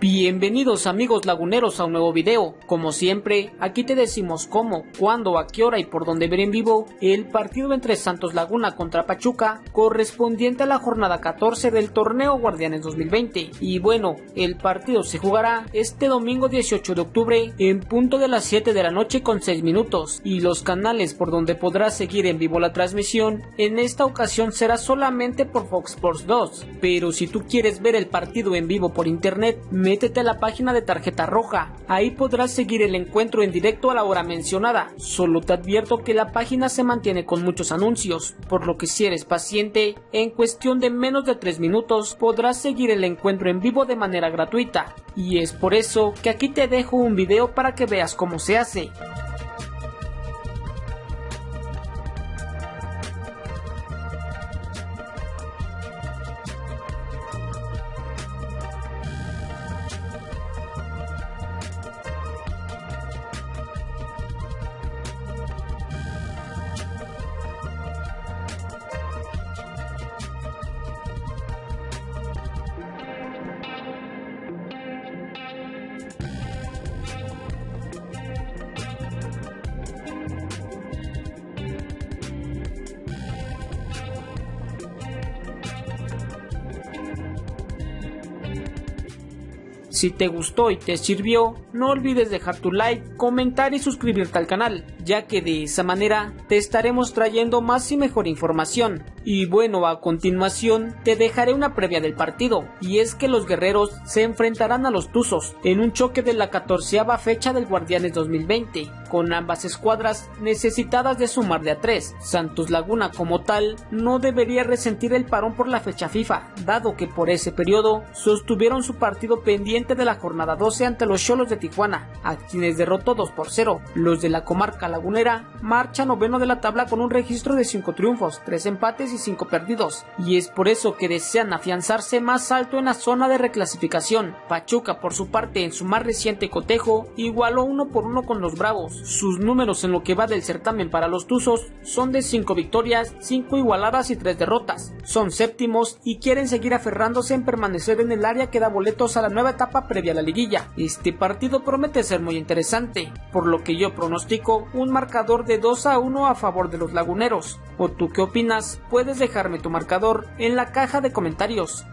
Bienvenidos amigos laguneros a un nuevo video. Como siempre, aquí te decimos cómo, cuándo, a qué hora y por dónde ver en vivo el partido entre Santos Laguna contra Pachuca correspondiente a la jornada 14 del torneo Guardianes 2020. Y bueno, el partido se jugará este domingo 18 de octubre en punto de las 7 de la noche con 6 minutos y los canales por donde podrás seguir en vivo la transmisión en esta ocasión será solamente por Fox Sports 2. Pero si tú quieres ver el partido en vivo por internet, métete a la página de Tarjeta Roja. Ahí podrás seguir el encuentro en directo a la hora mencionada. Solo te advierto que la página se mantiene con muchos anuncios, por lo que si eres paciente, en cuestión de menos de 3 minutos podrás seguir el encuentro en vivo de manera gratuita. Y es por eso que aquí te dejo un video para que veas cómo se hace. Si te gustó y te sirvió, no olvides dejar tu like, comentar y suscribirte al canal, ya que de esa manera te estaremos trayendo más y mejor información. Y bueno, a continuación te dejaré una previa del partido, y es que los guerreros se enfrentarán a los Tuzos en un choque de la catorceava fecha del Guardianes 2020, con ambas escuadras necesitadas de sumar de a tres. Santos Laguna como tal no debería resentir el parón por la fecha FIFA, dado que por ese periodo sostuvieron su partido pendiente de la jornada 12 ante los Cholos de Tijuana, a quienes derrotó 2 por 0. Los de la comarca lagunera marchan noveno de la tabla con un registro de 5 triunfos, 3 empates y 5 perdidos, y es por eso que desean afianzarse más alto en la zona de reclasificación. Pachuca por su parte en su más reciente cotejo igualó uno por uno con los Bravos. Sus números en lo que va del certamen para los Tuzos son de 5 victorias, 5 igualadas y 3 derrotas. Son séptimos y quieren seguir aferrándose en permanecer en el área que da boletos a la nueva etapa previa a la liguilla. Este partido promete ser muy interesante, por lo que yo pronostico un marcador de 2 a 1 a favor de los laguneros. ¿O tú qué opinas? Puedes dejarme tu marcador en la caja de comentarios.